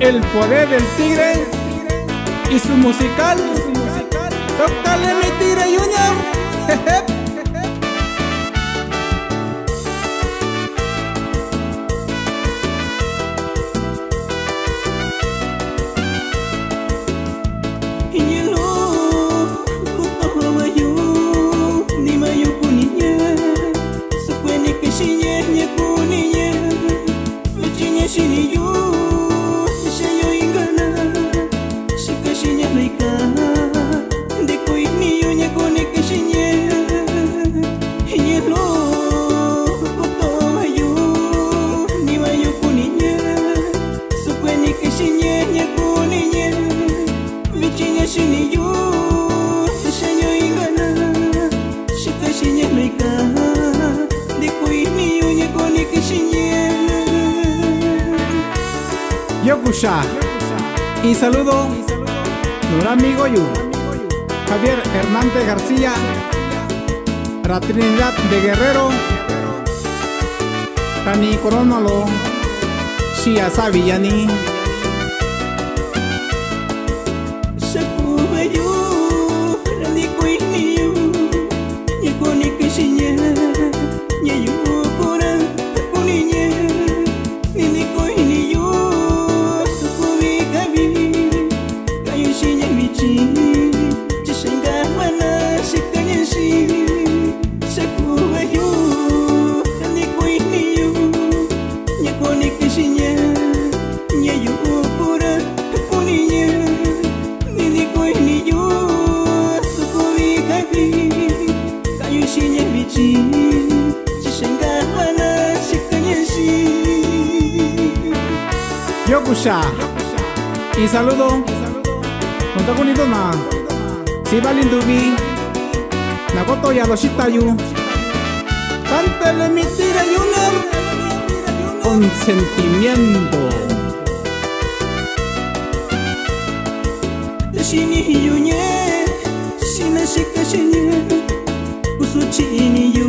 El poder del tigre y su musical. Tócale mi tigre Junior. Yokusha. Y saludo nuestro amigo Yu Javier Hernández García la Trinidad de Guerrero Tani Coronalo Shia Savillani Yokusha. Y saludo. Te bonito na si valindubi nakoto ya lo shitayu cántale mi tira junior con sentimiento shini yunye shina shika shinye usuchini yu